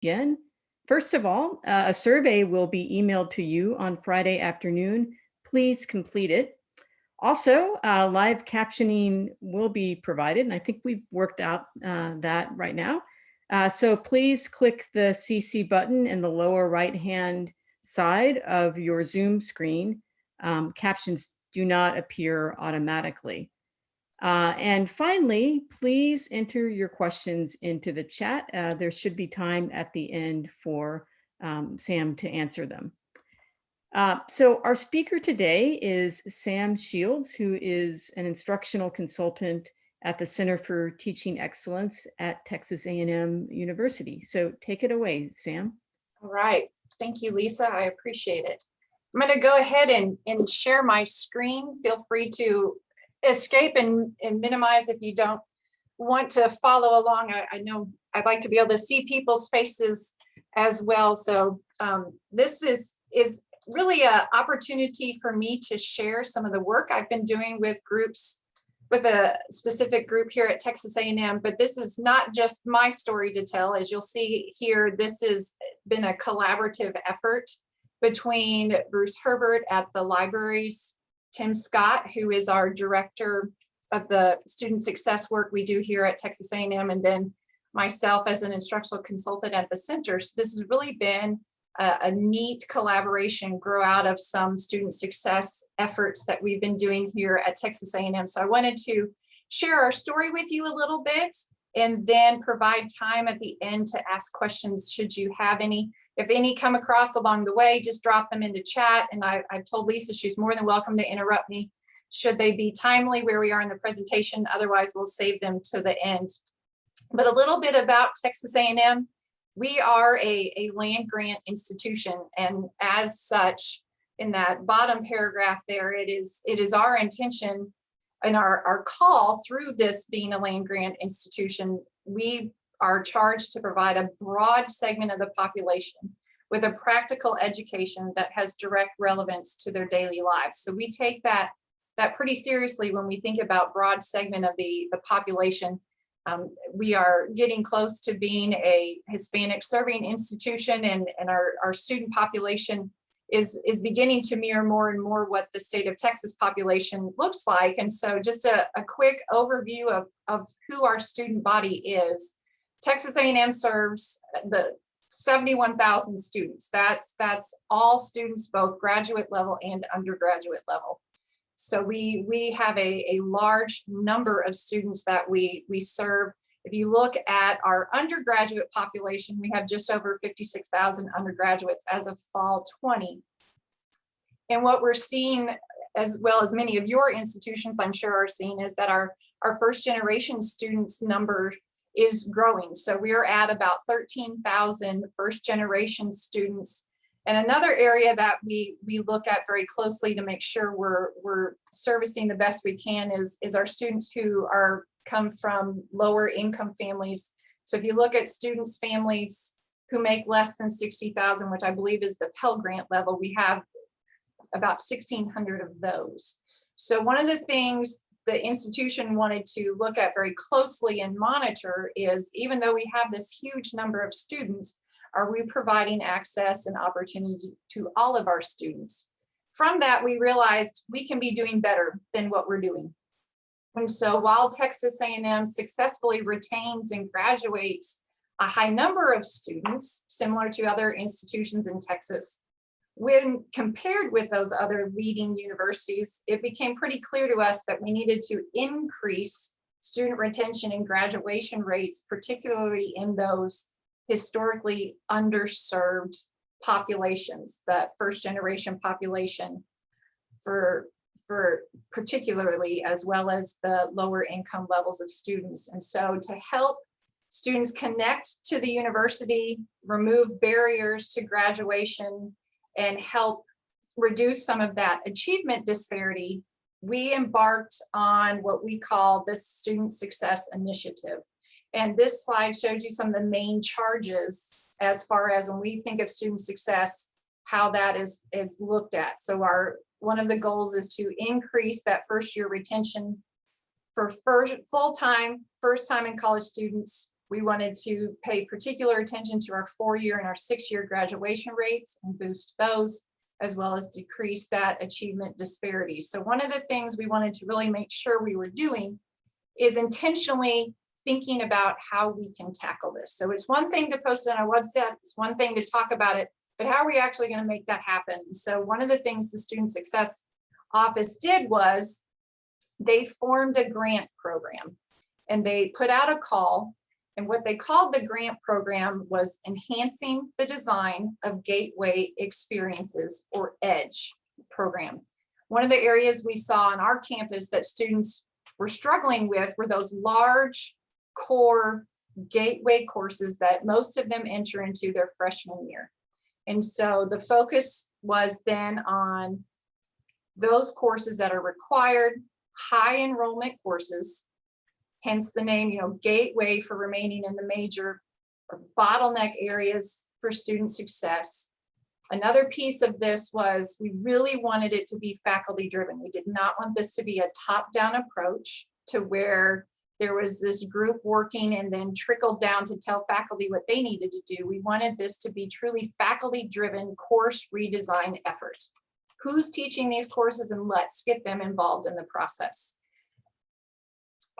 begin. First of all, uh, a survey will be emailed to you on Friday afternoon. Please complete it. Also, uh, live captioning will be provided, and I think we've worked out uh, that right now. Uh, so please click the CC button in the lower right-hand side of your Zoom screen. Um, captions do not appear automatically. Uh, and finally, please enter your questions into the chat. Uh, there should be time at the end for um, Sam to answer them. Uh, so our speaker today is Sam Shields, who is an instructional consultant at the Center for Teaching Excellence at Texas A&M University. So take it away, Sam. All right. Thank you, Lisa. I appreciate it. I'm going to go ahead and, and share my screen. Feel free to escape and, and minimize if you don't want to follow along. I, I know I'd like to be able to see people's faces as well. So um, this is, is really an opportunity for me to share some of the work I've been doing with groups with a specific group here at Texas A&M, but this is not just my story to tell. As you'll see here, this has been a collaborative effort between Bruce Herbert at the libraries, Tim Scott, who is our director of the student success work we do here at Texas A&M, and then myself as an instructional consultant at the center. So this has really been a, a neat collaboration grow out of some student success efforts that we've been doing here at Texas A&M. So I wanted to share our story with you a little bit and then provide time at the end to ask questions should you have any. If any come across along the way, just drop them into chat. And I, I've told Lisa she's more than welcome to interrupt me should they be timely where we are in the presentation. Otherwise, we'll save them to the end. But a little bit about Texas A&M we are a, a land grant institution and as such in that bottom paragraph there it is it is our intention and our, our call through this being a land grant institution we are charged to provide a broad segment of the population with a practical education that has direct relevance to their daily lives. So we take that that pretty seriously when we think about broad segment of the the population. Um, we are getting close to being a Hispanic serving institution and, and our, our student population is, is beginning to mirror more and more what the state of Texas population looks like. And so just a, a quick overview of, of who our student body is. Texas A&M serves the 71,000 students. That's, that's all students, both graduate level and undergraduate level. So we, we have a, a large number of students that we, we serve. If you look at our undergraduate population, we have just over 56,000 undergraduates as of fall 20. And what we're seeing, as well as many of your institutions, I'm sure are seeing, is that our, our first generation students number is growing. So we're at about 13,000 first generation students and another area that we, we look at very closely to make sure we're, we're servicing the best we can is, is our students who are come from lower income families. So if you look at students, families who make less than 60,000, which I believe is the Pell Grant level, we have about 1,600 of those. So one of the things the institution wanted to look at very closely and monitor is even though we have this huge number of students, are we providing access and opportunity to all of our students? From that, we realized we can be doing better than what we're doing. And so while Texas A&M successfully retains and graduates a high number of students, similar to other institutions in Texas, when compared with those other leading universities, it became pretty clear to us that we needed to increase student retention and graduation rates, particularly in those historically underserved populations, that first generation population for, for particularly as well as the lower income levels of students. And so to help students connect to the university, remove barriers to graduation, and help reduce some of that achievement disparity, we embarked on what we call the Student Success Initiative. And this slide shows you some of the main charges as far as when we think of student success, how that is, is looked at. So our one of the goals is to increase that first year retention for first full-time, first time in college students We wanted to pay particular attention to our four-year and our six-year graduation rates and boost those, as well as decrease that achievement disparity. So one of the things we wanted to really make sure we were doing is intentionally thinking about how we can tackle this. So it's one thing to post it on our website, it's one thing to talk about it, but how are we actually going to make that happen? So one of the things the Student Success Office did was they formed a grant program and they put out a call. And what they called the grant program was enhancing the design of gateway experiences or EDGE program. One of the areas we saw on our campus that students were struggling with were those large core gateway courses that most of them enter into their freshman year. And so the focus was then on those courses that are required, high enrollment courses, hence the name, you know, gateway for remaining in the major or bottleneck areas for student success. Another piece of this was we really wanted it to be faculty driven. We did not want this to be a top down approach to where there was this group working and then trickled down to tell faculty what they needed to do. We wanted this to be truly faculty driven course redesign effort. Who's teaching these courses and let's get them involved in the process.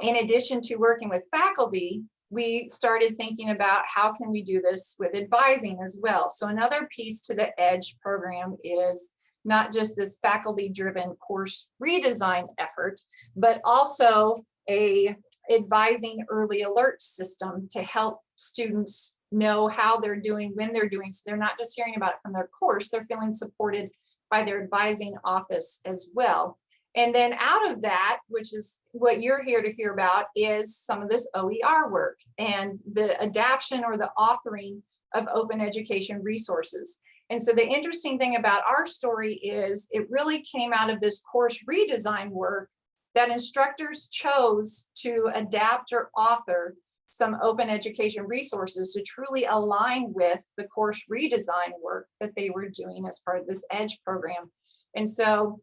In addition to working with faculty, we started thinking about how can we do this with advising as well. So another piece to the EDGE program is not just this faculty driven course redesign effort, but also a advising early alert system to help students know how they're doing, when they're doing. So they're not just hearing about it from their course, they're feeling supported by their advising office as well. And then out of that, which is what you're here to hear about, is some of this OER work and the adaption or the authoring of open education resources. And so the interesting thing about our story is it really came out of this course redesign work that instructors chose to adapt or author some open education resources to truly align with the course redesign work that they were doing as part of this EDGE program. And so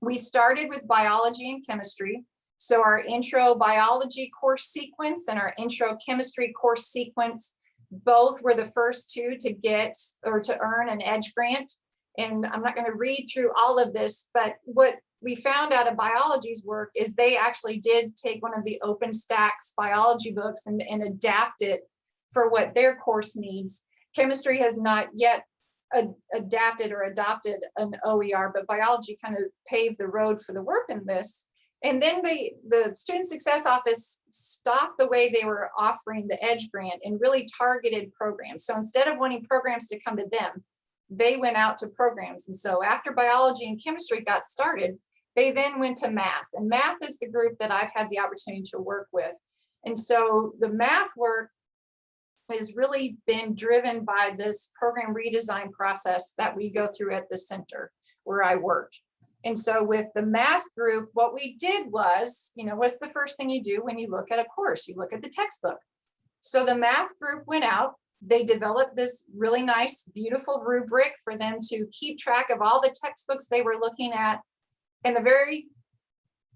we started with biology and chemistry. So our intro biology course sequence and our intro chemistry course sequence, both were the first two to get or to earn an EDGE grant. And I'm not going to read through all of this, but what we found out of biology's work is they actually did take one of the OpenStax biology books and, and adapt it for what their course needs. Chemistry has not yet ad adapted or adopted an OER, but biology kind of paved the road for the work in this. And then they, the Student Success Office stopped the way they were offering the EDGE grant and really targeted programs. So instead of wanting programs to come to them, they went out to programs. And so after biology and chemistry got started, they then went to math and math is the group that I've had the opportunity to work with. And so the math work has really been driven by this program redesign process that we go through at the center where I work. And so with the math group, what we did was, you know, what's the first thing you do when you look at a course? You look at the textbook. So the math group went out, they developed this really nice, beautiful rubric for them to keep track of all the textbooks they were looking at and the very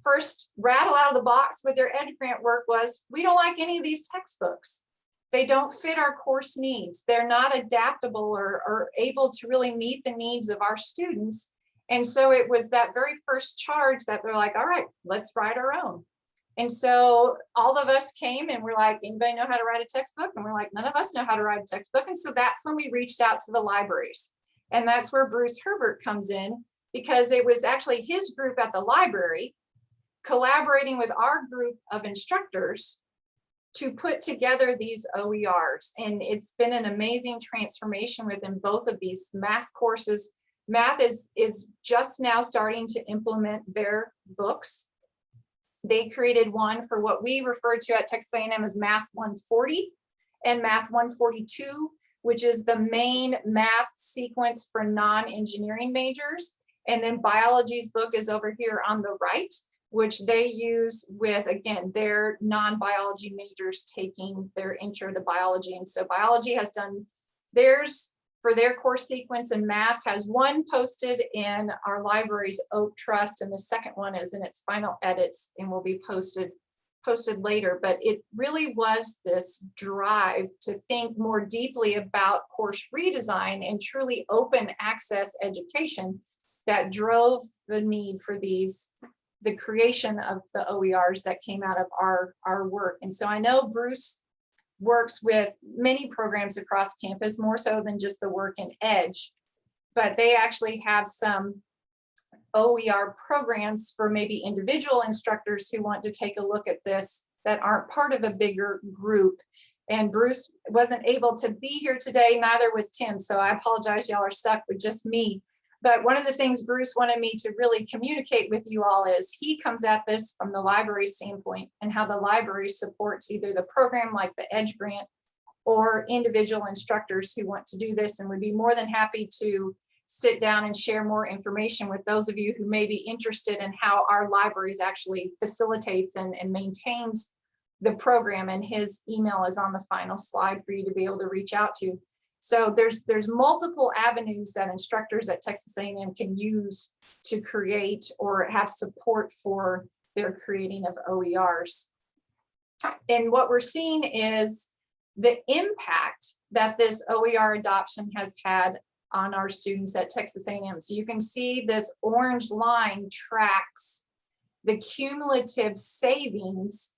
first rattle out of the box with their edge grant work was, we don't like any of these textbooks. They don't fit our course needs. They're not adaptable or, or able to really meet the needs of our students. And so it was that very first charge that they're like, all right, let's write our own. And so all of us came and we're like, anybody know how to write a textbook? And we're like, none of us know how to write a textbook. And so that's when we reached out to the libraries. And that's where Bruce Herbert comes in because it was actually his group at the library collaborating with our group of instructors to put together these OERs. And it's been an amazing transformation within both of these math courses. Math is, is just now starting to implement their books. They created one for what we refer to at Texas A&M as Math 140 and Math 142, which is the main math sequence for non-engineering majors. And then biology's book is over here on the right, which they use with, again, their non-biology majors taking their intro to biology. And so biology has done theirs for their course sequence and math has one posted in our library's Oak Trust and the second one is in its final edits and will be posted posted later, but it really was this drive to think more deeply about course redesign and truly open access education that drove the need for these, the creation of the OERs that came out of our, our work. And so I know Bruce works with many programs across campus, more so than just the work in Edge, but they actually have some OER programs for maybe individual instructors who want to take a look at this that aren't part of a bigger group. And Bruce wasn't able to be here today, neither was Tim. So I apologize, y'all are stuck with just me. But one of the things Bruce wanted me to really communicate with you all is he comes at this from the library standpoint and how the library supports either the program like the Edge Grant or individual instructors who want to do this and would be more than happy to sit down and share more information with those of you who may be interested in how our libraries actually facilitates and, and maintains the program and his email is on the final slide for you to be able to reach out to. So there's there's multiple avenues that instructors at Texas A&M can use to create or have support for their creating of OERs. And what we're seeing is the impact that this OER adoption has had on our students at Texas A&M. So you can see this orange line tracks the cumulative savings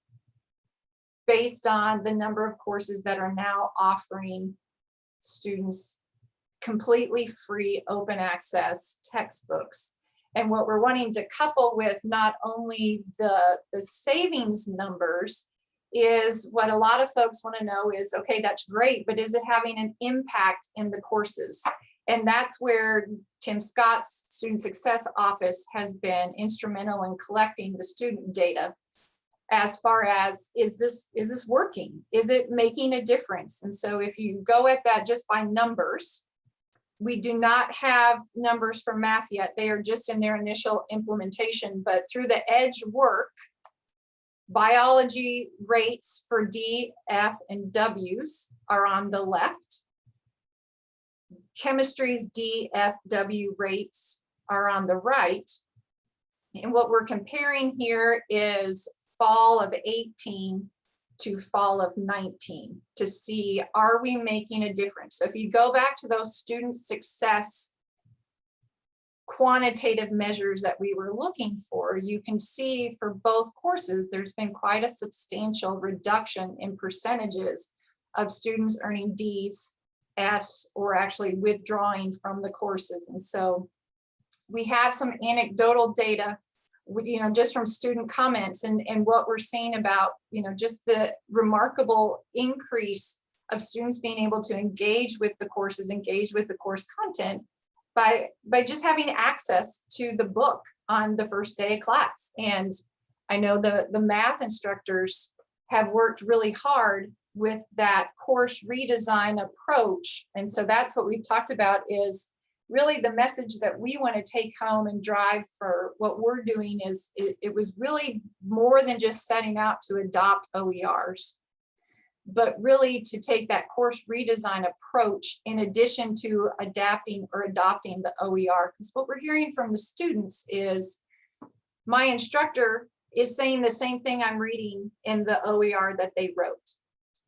based on the number of courses that are now offering students completely free open access textbooks. And what we're wanting to couple with not only the, the savings numbers is what a lot of folks want to know is, okay, that's great, but is it having an impact in the courses? And that's where Tim Scott's Student Success Office has been instrumental in collecting the student data as far as is this is this working? Is it making a difference? And so if you go at that just by numbers we do not have numbers for math yet. They are just in their initial implementation but through the edge work biology rates for d f and w's are on the left. Chemistry's d f w rates are on the right. And what we're comparing here is fall of 18 to fall of 19 to see, are we making a difference? So if you go back to those student success quantitative measures that we were looking for, you can see for both courses, there's been quite a substantial reduction in percentages of students earning Ds, Fs, or actually withdrawing from the courses. And so we have some anecdotal data you know, just from student comments and, and what we're seeing about, you know, just the remarkable increase of students being able to engage with the courses, engage with the course content by, by just having access to the book on the first day of class. And I know the, the math instructors have worked really hard with that course redesign approach. And so that's what we've talked about is really the message that we want to take home and drive for what we're doing is it, it, was really more than just setting out to adopt OERs, but really to take that course redesign approach in addition to adapting or adopting the OER. Because what we're hearing from the students is my instructor is saying the same thing I'm reading in the OER that they wrote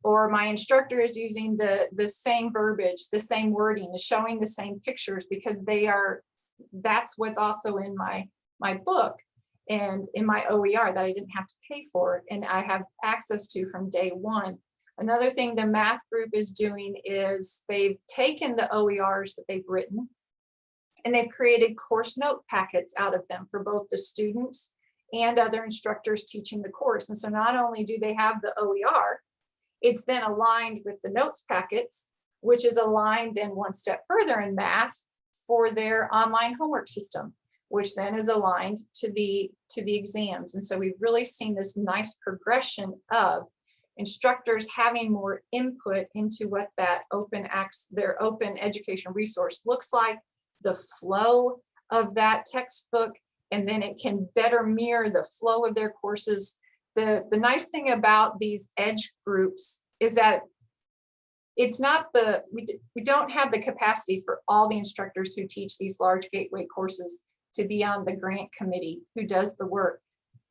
or my instructor is using the the same verbiage the same wording is showing the same pictures because they are that's what's also in my my book and in my OER that I didn't have to pay for and I have access to from day one. Another thing the math group is doing is they've taken the OERs that they've written and they've created course note packets out of them for both the students and other instructors teaching the course. And so not only do they have the OER, it's then aligned with the notes packets, which is aligned then one step further in math for their online homework system, which then is aligned to the to the exams. And so we've really seen this nice progression of instructors having more input into what that open acts their open education resource looks like, the flow of that textbook, and then it can better mirror the flow of their courses the, the nice thing about these edge groups is that it's not the, we, we don't have the capacity for all the instructors who teach these large gateway courses to be on the grant committee who does the work.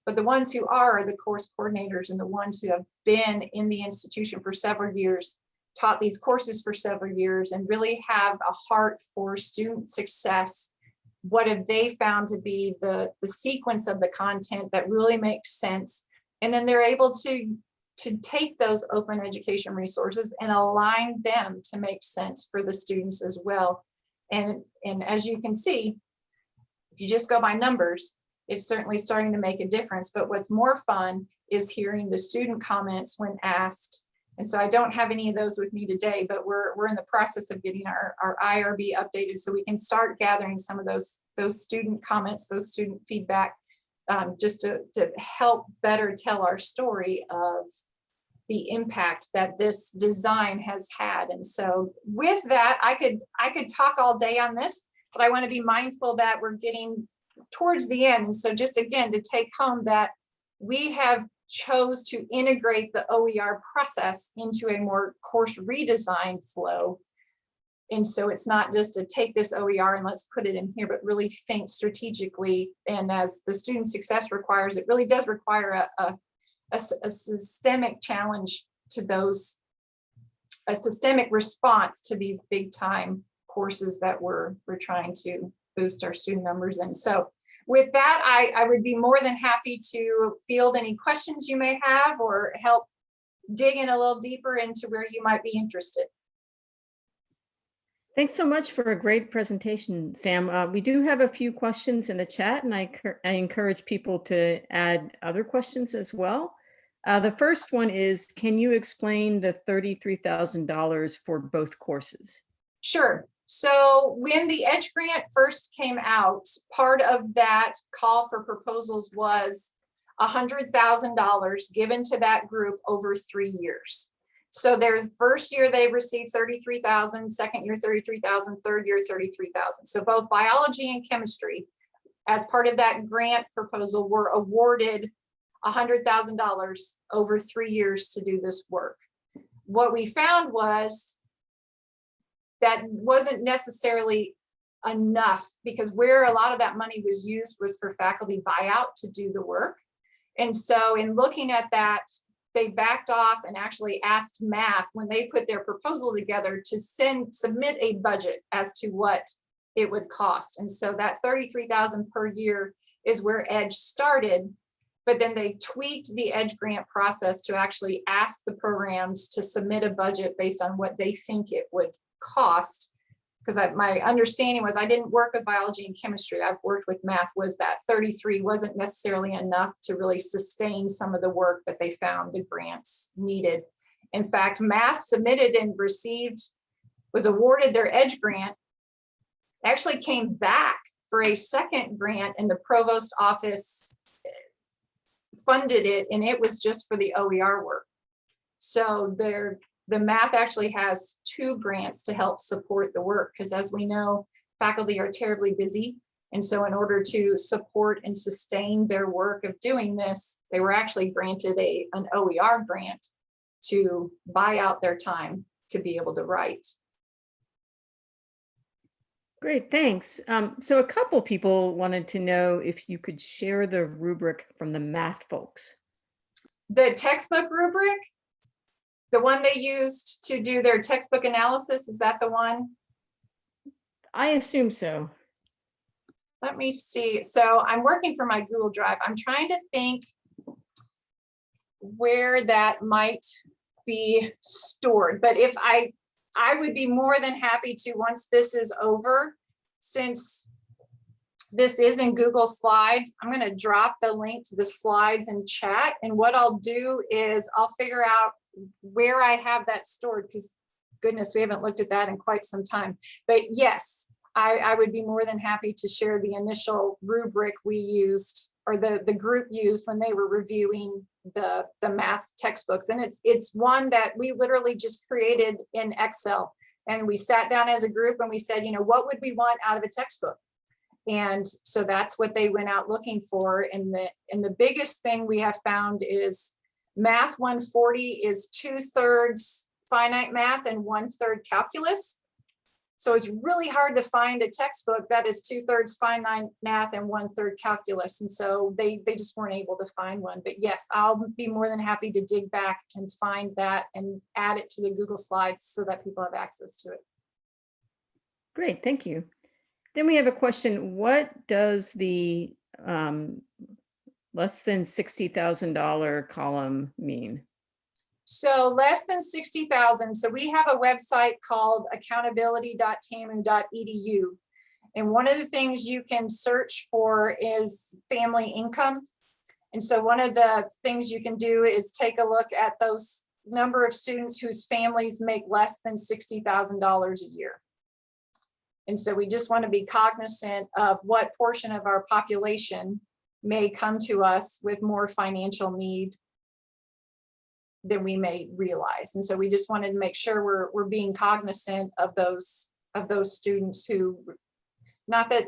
But the ones who are are the course coordinators and the ones who have been in the institution for several years, taught these courses for several years and really have a heart for student success. What have they found to be the, the sequence of the content that really makes sense? And then they're able to, to take those open education resources and align them to make sense for the students as well. And, and as you can see, if you just go by numbers, it's certainly starting to make a difference. But what's more fun is hearing the student comments when asked. And so I don't have any of those with me today, but we're, we're in the process of getting our, our IRB updated so we can start gathering some of those, those student comments, those student feedback, um, just to, to help better tell our story of the impact that this design has had. And so with that, I could, I could talk all day on this, but I want to be mindful that we're getting towards the end. And so just again, to take home that we have chose to integrate the OER process into a more course redesign flow. And so it's not just to take this OER and let's put it in here, but really think strategically. And as the student success requires, it really does require a, a, a, a systemic challenge to those, a systemic response to these big time courses that we're, we're trying to boost our student numbers. And so with that, I, I would be more than happy to field any questions you may have or help dig in a little deeper into where you might be interested. Thanks so much for a great presentation, Sam. Uh, we do have a few questions in the chat and I, I encourage people to add other questions as well. Uh, the first one is, can you explain the $33,000 for both courses? Sure. So when the Edge Grant first came out, part of that call for proposals was $100,000 given to that group over three years. So their first year they received 33,000, second year 33,000, third year 33,000. So both biology and chemistry as part of that grant proposal were awarded $100,000 over three years to do this work. What we found was that wasn't necessarily enough because where a lot of that money was used was for faculty buyout to do the work. And so in looking at that, they backed off and actually asked math when they put their proposal together to send submit a budget as to what it would cost. And so that 33,000 per year is where Edge started. But then they tweaked the Edge grant process to actually ask the programs to submit a budget based on what they think it would cost because my understanding was I didn't work with biology and chemistry. I've worked with math was that 33 wasn't necessarily enough to really sustain some of the work that they found the grants needed. In fact, math submitted and received was awarded their EDGE grant, actually came back for a second grant and the provost office funded it and it was just for the OER work. So they're the math actually has two grants to help support the work because as we know, faculty are terribly busy. And so in order to support and sustain their work of doing this, they were actually granted a, an OER grant to buy out their time to be able to write. Great, thanks. Um, so a couple people wanted to know if you could share the rubric from the math folks. The textbook rubric, the one they used to do their textbook analysis, is that the one? I assume so. Let me see. So I'm working for my Google Drive. I'm trying to think where that might be stored. But if I, I would be more than happy to, once this is over, since this is in Google Slides, I'm going to drop the link to the slides in chat. And what I'll do is I'll figure out where I have that stored because goodness, we haven't looked at that in quite some time. But yes, I, I would be more than happy to share the initial rubric we used or the, the group used when they were reviewing the, the math textbooks. And it's, it's one that we literally just created in Excel. And we sat down as a group and we said, you know, what would we want out of a textbook? And so that's what they went out looking for. And the, and the biggest thing we have found is Math 140 is two thirds finite math and one third calculus. So it's really hard to find a textbook that is two thirds finite math and one third calculus. And so they, they just weren't able to find one. But yes, I'll be more than happy to dig back and find that and add it to the Google Slides so that people have access to it. Great, thank you. Then we have a question, what does the um, less than $60,000 column mean? So less than sixty thousand. So we have a website called accountability.tamu.edu. And one of the things you can search for is family income. And so one of the things you can do is take a look at those number of students whose families make less than sixty thousand dollars a year. And so we just want to be cognizant of what portion of our population may come to us with more financial need than we may realize. And so we just wanted to make sure we're, we're being cognizant of those, of those students who, not that,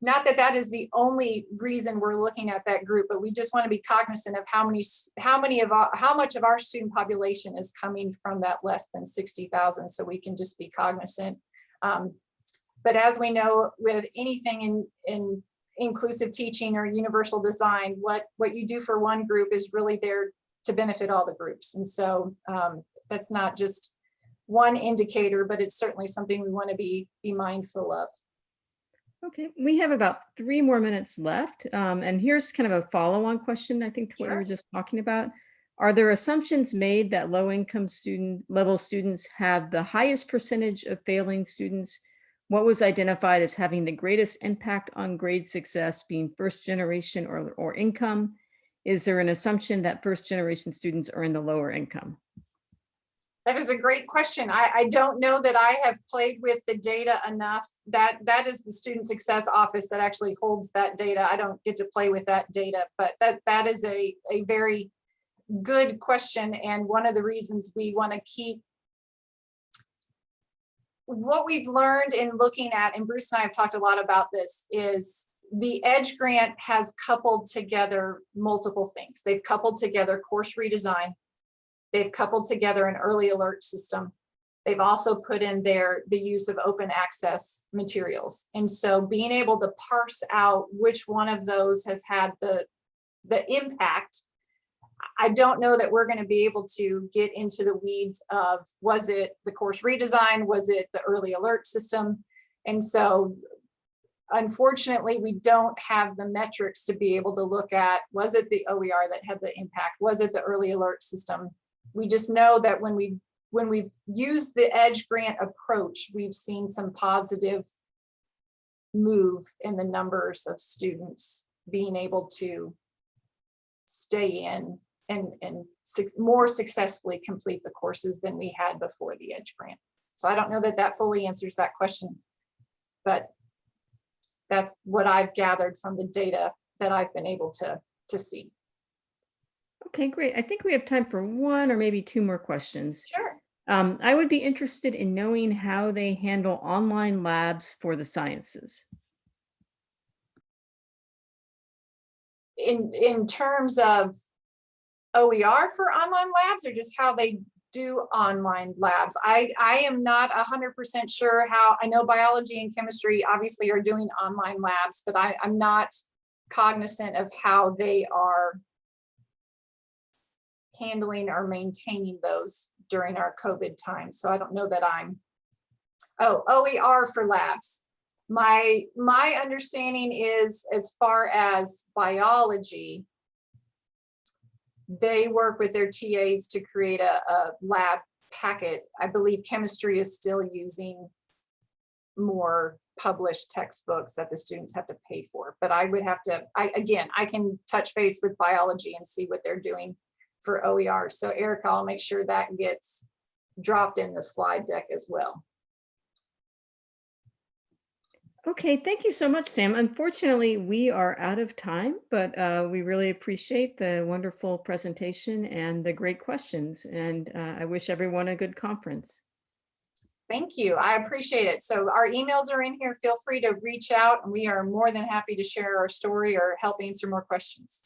not that that is the only reason we're looking at that group, but we just want to be cognizant of how many, how many of our, how much of our student population is coming from that less than 60,000. So we can just be cognizant. Um, But as we know, with anything in, in inclusive teaching or universal design, what, what you do for one group is really there to benefit all the groups. And so um, that's not just one indicator, but it's certainly something we want to be, be mindful of. Okay, we have about three more minutes left. um, And here's kind of a follow-on question, I think, to what Sure. were just talking about. Are there assumptions made that low-income student level students have the highest percentage of failing students? What was identified as having the greatest impact on grade success being first generation or, or income? Is there an assumption that first generation students are in the lower income? That is a great question. I, I don't know that I have played with the data enough. That, that is the Student Success Office that actually holds that data. I don't get to play with that data, but that, that is a, a very good question. And one of the reasons we want to keep what we've learned in looking at, and Bruce and I have talked a lot about this, is the EDGE grant has coupled together multiple things. They've coupled together course redesign. They've coupled together an early alert system. They've also put in there the use of open access materials. And so being able to parse out which one of those has had the, the impact I don't know that we're going to be able to get into the weeds of, was it the course redesign? Was it the early alert system? And so unfortunately, we don't have the metrics to be able to look at, was it the OER that had the impact? Was it the early alert system? We just know that when we when we've used the EDGE grant approach, we've seen some positive move in the numbers of students being able to stay in and, and suc- more successfully complete the courses than we had before the EDGE grant. So I don't know that that fully answers that question, but that's what I've gathered from the data that I've been able to, to see. Okay, great. I think we have time for one or maybe two more questions. Sure. Um, I would be interested in knowing how they handle online labs for the sciences. In, in terms of OER for online labs or just how they do online labs. I, I am not hundred percent sure how, I know biology and chemistry obviously are doing online labs, but I, I'm not cognizant of how they are handling or maintaining those during our COVID time. So I don't know that I'm, oh, OER for labs. My, my understanding is as far as biology, they work with their TAs to create a, a lab packet. I believe chemistry is still using more published textbooks that the students have to pay for. But I would have to, I, again, I can touch base with biology and see what they're doing for OER. So Erica, I'll make sure that gets dropped in the slide deck as well. Okay, thank you so much, Sam. Unfortunately, we are out of time, but uh, we really appreciate the wonderful presentation and the great questions. And uh, I wish everyone a good conference. Thank you. I appreciate it. So our emails are in here. Feel free to reach out and we are more than happy to share our story or help answer more questions.